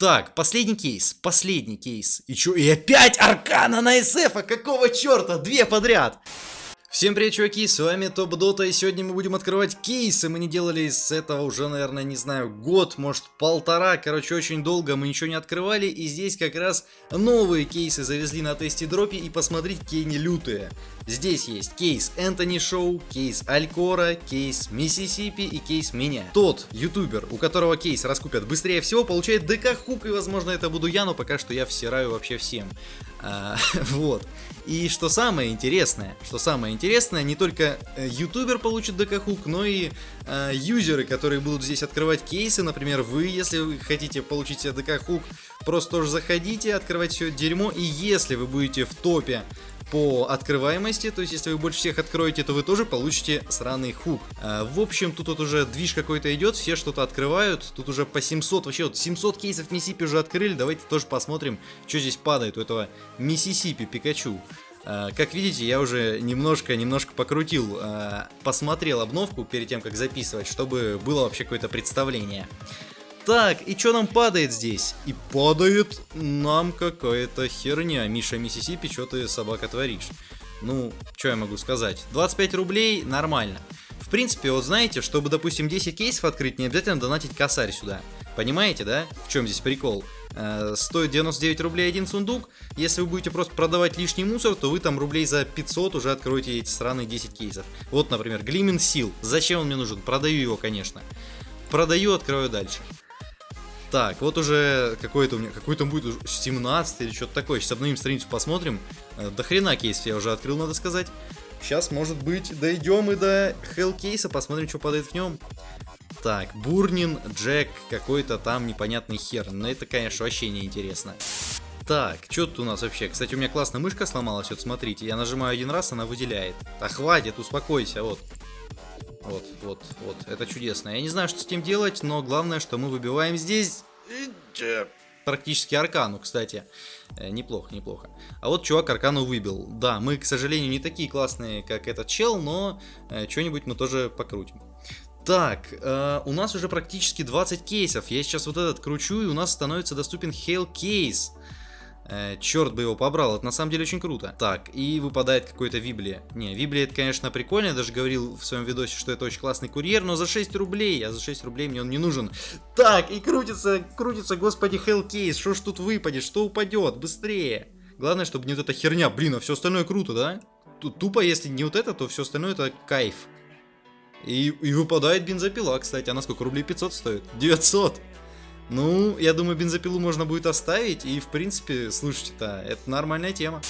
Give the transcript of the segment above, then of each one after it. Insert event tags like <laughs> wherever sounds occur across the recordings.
Так, последний кейс, последний кейс. И чё, и опять Аркана на СФ, а какого черта? Две подряд. Всем привет, чуваки, с вами Топ Дота, и сегодня мы будем открывать кейсы. Мы не делали с этого уже, наверное, не знаю, год, может полтора, короче, очень долго мы ничего не открывали. И здесь как раз новые кейсы завезли на TastyDrop е, и посмотрите, какие они лютые. Здесь есть кейс Энтони Шоу, кейс Алькора, кейс Миссисипи и кейс меня. Тот ютубер, у которого кейс раскупят быстрее всего, получает ДК хук, и возможно это буду я, но пока что я всираю вообще всем. А, <laughs> вот. И что самое интересное, что самое интересное, не только э, ютубер получит ДК-хук, но и э, юзеры, которые будут здесь открывать кейсы, например, вы, если вы хотите получить себе ДК-хук, просто тоже заходите, открывать все дерьмо, и если вы будете в топе по открываемости, то есть если вы больше всех откроете, то вы тоже получите сраный хук. А, в общем, тут вот уже движ какой-то идет, все что-то открывают, тут уже по 700, вообще вот 700 кейсов Миссипи уже открыли, давайте тоже посмотрим, что здесь падает у этого Миссисипи Пикачу. Uh, как видите, я уже немножко-немножко покрутил, uh, посмотрел обновку перед тем, как записывать, чтобы было вообще какое-то представление. Так, и что нам падает здесь? И падает нам какая-то херня. Миша Миссисипи, что ты, собака, творишь? Ну, что я могу сказать? 25 рублей нормально. В принципе, вот знаете, чтобы, допустим, 10 кейсов открыть, не обязательно донатить косарь сюда. Понимаете, да? В чем здесь прикол? Э, стоит 99 рублей один сундук. Если вы будете просто продавать лишний мусор, то вы там рублей за 500 уже откроете эти сраные 10 кейсов. Вот, например, Глимен Сил. Зачем он мне нужен? Продаю его, конечно. Продаю, открою дальше. Так, вот уже какой-то у меня, какой то будет 17 или что-то такое. Сейчас обновим страницу, посмотрим. Э, до хрена кейс я уже открыл, надо сказать. Сейчас, может быть, дойдем и до кейса, посмотрим, что падает в нем. Так, Бурнин, Джек, какой-то там непонятный хер. Но это, конечно, вообще не интересно. Так, что тут у нас вообще? Кстати, у меня классная мышка сломалась, вот смотрите. Я нажимаю один раз, она выделяет. А хватит, успокойся, вот. Вот, вот, вот. Это чудесно. Я не знаю, что с этим делать, но главное, что мы выбиваем здесь... Практически аркану, кстати. Э, неплохо, неплохо. А вот чувак аркану выбил. Да, мы, к сожалению, не такие классные, как этот чел, но э, что-нибудь мы тоже покрутим. Так, э, у нас уже практически 20 кейсов. Я сейчас вот этот кручу, и у нас становится доступен Hail Case. Э, черт бы его побрал, это на самом деле очень круто. Так, и выпадает какой-то Виблия. Не, Виблия это, конечно, прикольно, я даже говорил в своем видосе, что это очень классный курьер, но за 6 рублей, а за 6 рублей мне он не нужен. Так, и крутится, крутится, господи, Hellcase, что ж тут выпадет, что упадет, быстрее. Главное, чтобы не вот эта херня, блин, а все остальное круто, да? Тупо, если не вот это, то все остальное это кайф. И, и выпадает бензопила, кстати, она сколько, рублей 500 стоит? 900! Ну, я думаю, бензопилу можно будет оставить, и в принципе, слушайте-то, это нормальная тема.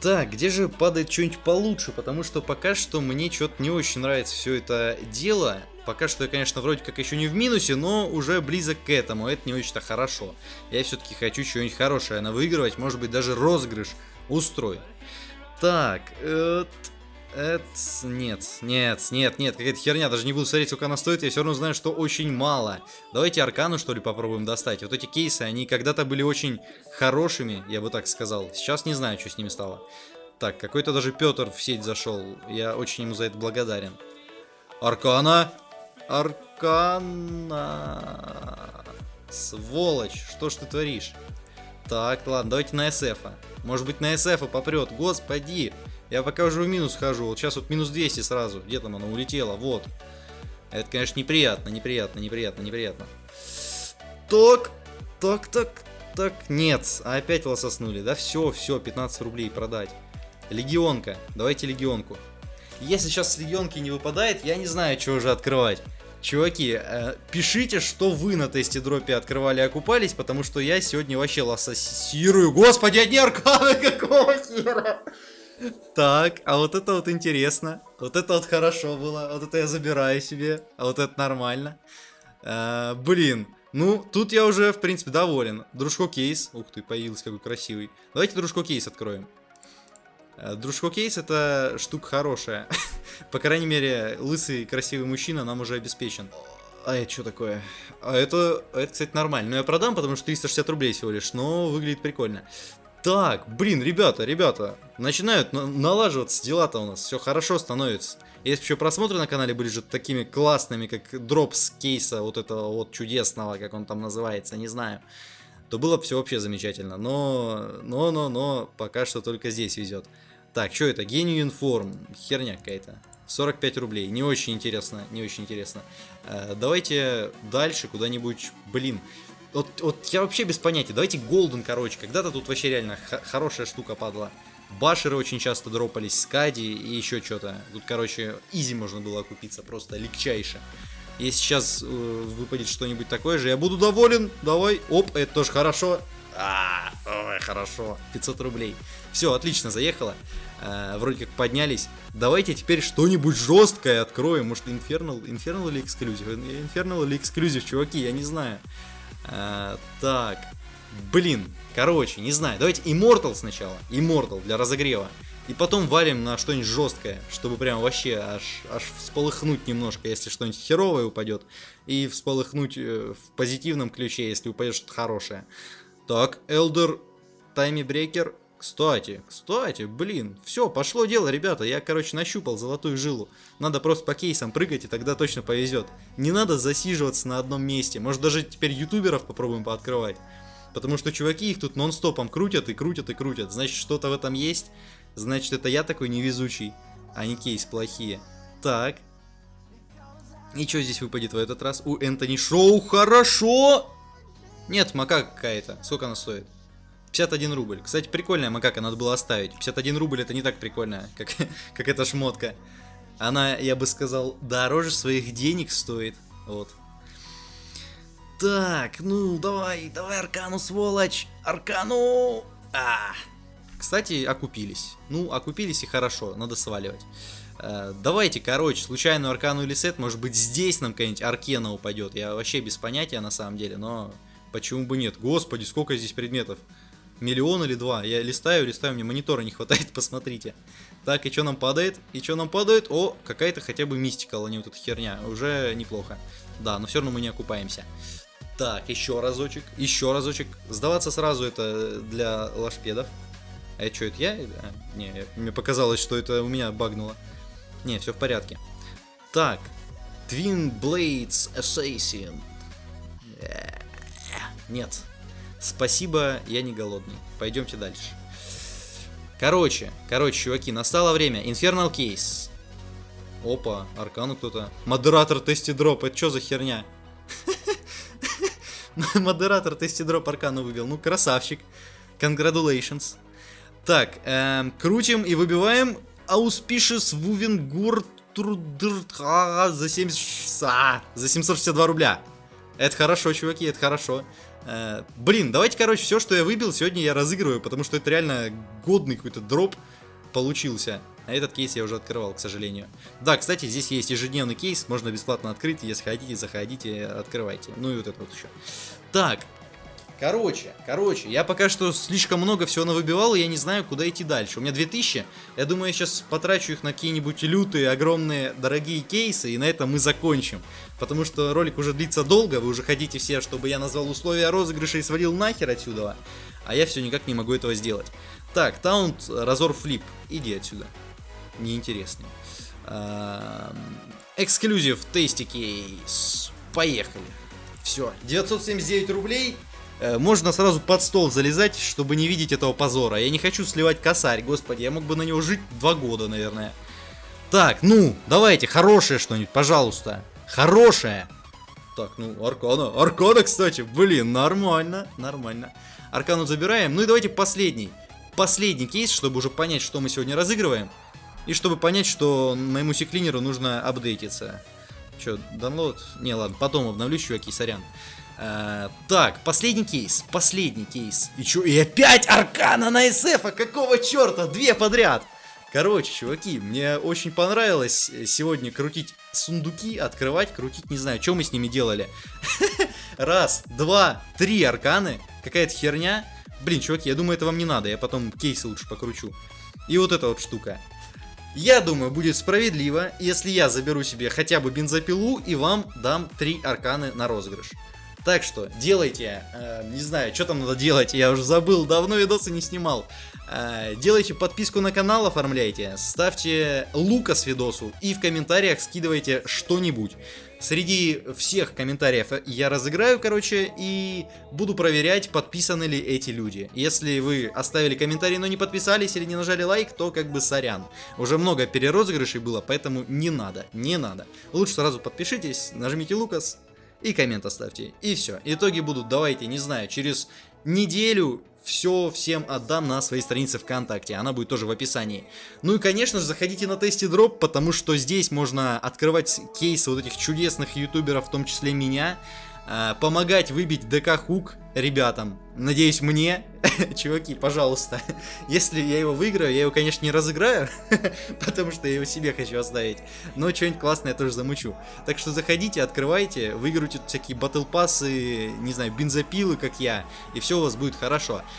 Так, где же падает что-нибудь получше, потому что пока что мне что-то не очень нравится все это дело. Пока что я, конечно, вроде как еще не в минусе, но уже близок к этому, это не очень-то хорошо. Я все-таки хочу что-нибудь хорошее на выигрывать, может быть даже розыгрыш устроить. Так, э, это... Нет, нет, нет, нет, какая-то херня, даже не буду смотреть, сколько она стоит, я все равно знаю, что очень мало. Давайте Аркану, что ли, попробуем достать. Вот эти кейсы, они когда-то были очень хорошими, я бы так сказал. Сейчас не знаю, что с ними стало. Так, какой-то даже Петр в сеть зашел, я очень ему за это благодарен. Аркана! Аркана! Сволочь, что ж ты творишь? Так, ладно, давайте на СФ. -а. Может быть на СФ -а попрет, господи! Я пока уже в минус хожу. Вот сейчас вот минус 200 сразу. Где там оно улетело? Вот. Это, конечно, неприятно, неприятно, неприятно, неприятно. Так, так, так, так. Нет, опять волососнули. Да все, все, 15 рублей продать. Легионка. Давайте легионку. Если сейчас с легионки не выпадает, я не знаю, что уже открывать. Чуваки, э, пишите, что вы на тесте дропе открывали и окупались, потому что я сегодня вообще лососирую. Господи, одни арканы, <laughs> какого хера? Так, а вот это вот интересно. Вот это вот хорошо было. Вот это я забираю себе. А вот это нормально. А, блин. Ну, тут я уже, в принципе, доволен. Дружко кейс. Ух ты, появился какой красивый. Давайте дружко кейс откроем. А, дружко кейс это штука хорошая. <laughs> По крайней мере, лысый красивый мужчина нам уже обеспечен. А это что такое? А это, это, кстати, нормально. Но я продам, потому что 360 рублей всего лишь. Но выглядит прикольно. Так, блин, ребята, ребята, начинают налаживаться дела-то у нас, все хорошо становится. Если еще просмотры на канале были же такими классными, как дроп с кейса вот этого вот чудесного, как он там называется, не знаю, то было бы все вообще замечательно. Но, но, но, но, пока что только здесь везет. Так, что это? Гению информ. Херня какая-то. 45 рублей. Не очень интересно, не очень интересно. Э, давайте дальше куда-нибудь, блин. Вот, вот я вообще без понятия. Давайте Голден, короче. Когда-то тут вообще реально хорошая штука падла. Башеры очень часто дропались, Скади и еще что-то. Тут, короче, изи можно было окупиться, просто легчайше. Если сейчас э, выпадет что-нибудь такое же, я буду доволен. Давай. Оп, это тоже хорошо. А, ой, хорошо. 500 рублей. Все, отлично, заехала. Э, вроде как поднялись. Давайте теперь что-нибудь жесткое откроем. Может, Infernal, Infernal или Exclusive? Infernal или Exclusive, чуваки, я не знаю. Э, так. Блин, короче, не знаю. Давайте Immortal сначала. Immortal для разогрева. И потом валим на что-нибудь жесткое, чтобы прям вообще аж, аж всполыхнуть немножко, если что-нибудь херовое упадет. И всполыхнуть э, в позитивном ключе, если упадет что-то хорошее. Так, Elder Тайми Брекер. Кстати, кстати, блин, все, пошло дело, ребята. Я, короче, нащупал золотую жилу. Надо просто по кейсам прыгать, и тогда точно повезет. Не надо засиживаться на одном месте. Может, даже теперь ютуберов попробуем пооткрывать. Потому что чуваки их тут нон-стопом крутят и крутят и крутят. Значит, что-то в этом есть. Значит, это я такой невезучий, а не кейс плохие. Так. И что здесь выпадет в этот раз? У Энтони Шоу хорошо! Нет, макака какая-то. Сколько она стоит? 51 рубль. Кстати, прикольная макака, надо было оставить. 51 рубль это не так прикольно, <laughs> как, как эта шмотка. Она, я бы сказал, дороже своих денег стоит. Вот. Так, ну, давай, давай Аркану, сволочь! Аркану! А! Кстати, окупились. Ну, окупились и хорошо, надо сваливать. Э, давайте, короче, случайную Аркану или сет, может быть здесь нам какая-нибудь Аркена упадет. Я вообще без понятия на самом деле, но почему бы нет? Господи, сколько здесь предметов. Миллион или два. Я листаю, листаю, мне монитора не хватает, <laughs> посмотрите. Так, и что нам падает? И что нам падает? О, какая-то хотя бы мистика, а не вот эта херня. Уже неплохо. Да, но все равно мы не окупаемся. Так, еще разочек, еще разочек. Сдаваться сразу это для лашпедов. А что, это я? А, не, мне показалось, что это у меня багнуло. Не, все в порядке. Так, Twin Blades Assassin. Э, нет. Спасибо, я не голодный. Пойдемте дальше. Короче, короче, чуваки, настало время. Infernal Case. Опа, Аркану кто-то. Модератор тести дроп, это что за херня? <laughs> Модератор тестидроп аркану выбил. Ну, красавчик. Congratulations. Так, эм, крутим и выбиваем Auspicious Вувенгур за 70... А, за 762 рубля. Это хорошо, чуваки, это хорошо. Э, блин, давайте, короче, все, что я выбил, сегодня я разыгрываю, потому что это реально годный какой-то дроп получился. А этот кейс я уже открывал, к сожалению. Да, кстати, здесь есть ежедневный кейс, можно бесплатно открыть, если хотите, заходите, открывайте. Ну и вот это вот еще. Так, короче, короче, я пока что слишком много всего навыбивал, и я не знаю, куда идти дальше. У меня 2000, я думаю, я сейчас потрачу их на какие-нибудь лютые, огромные, дорогие кейсы, и на этом мы закончим. Потому что ролик уже длится долго, вы уже хотите все, чтобы я назвал условия розыгрыша и свалил нахер отсюда, а я все никак не могу этого сделать. Так, таунт, разор флип, иди отсюда неинтересный. Эксклюзив тести кейс. Поехали. Все, 979 рублей. Э, можно сразу под стол залезать, чтобы не видеть этого позора. Я не хочу сливать косарь, господи, я мог бы на него жить два года, наверное. Так, ну, давайте, хорошее что-нибудь, пожалуйста. Хорошее. Так, ну, Аркана. Аркана, кстати, блин, нормально, нормально. Аркану забираем. Ну и давайте последний. Последний кейс, чтобы уже понять, что мы сегодня разыгрываем. И чтобы понять, что моему секлинеру нужно апдейтиться. Че, download? Не, ладно, потом обновлю, чуваки, сорян. А, так, последний кейс, последний кейс. И чё, и опять Аркана на СФ, а какого черта? Две подряд. Короче, чуваки, мне очень понравилось сегодня крутить сундуки, открывать, крутить, не знаю, что мы с ними делали. <laughs> Раз, два, три арканы, какая-то херня. Блин, чуваки, я думаю, это вам не надо, я потом кейсы лучше покручу. И вот эта вот штука. Я думаю, будет справедливо, если я заберу себе хотя бы бензопилу и вам дам три арканы на розыгрыш. Так что делайте, э, не знаю, что там надо делать, я уже забыл, давно видосы не снимал. Э, делайте подписку на канал, оформляйте, ставьте лука с видосу и в комментариях скидывайте что-нибудь. Среди всех комментариев я разыграю, короче, и буду проверять, подписаны ли эти люди. Если вы оставили комментарий, но не подписались или не нажали лайк, то как бы сорян. Уже много перерозыгрышей было, поэтому не надо, не надо. Лучше сразу подпишитесь, нажмите Лукас и коммент оставьте. И все. Итоги будут, давайте, не знаю, через неделю все всем отдам на своей странице ВКонтакте, она будет тоже в описании. Ну и, конечно же, заходите на Тести Дроп, потому что здесь можно открывать кейсы вот этих чудесных ютуберов, в том числе меня, помогать выбить ДК Хук ребятам, надеюсь мне, <laughs> чуваки, пожалуйста, если я его выиграю, я его, конечно, не разыграю, <laughs> потому что я его себе хочу оставить, но что-нибудь классное я тоже замучу. Так что заходите, открывайте, выиграйте всякие батл пассы, не знаю, бензопилы, как я, и все у вас будет хорошо.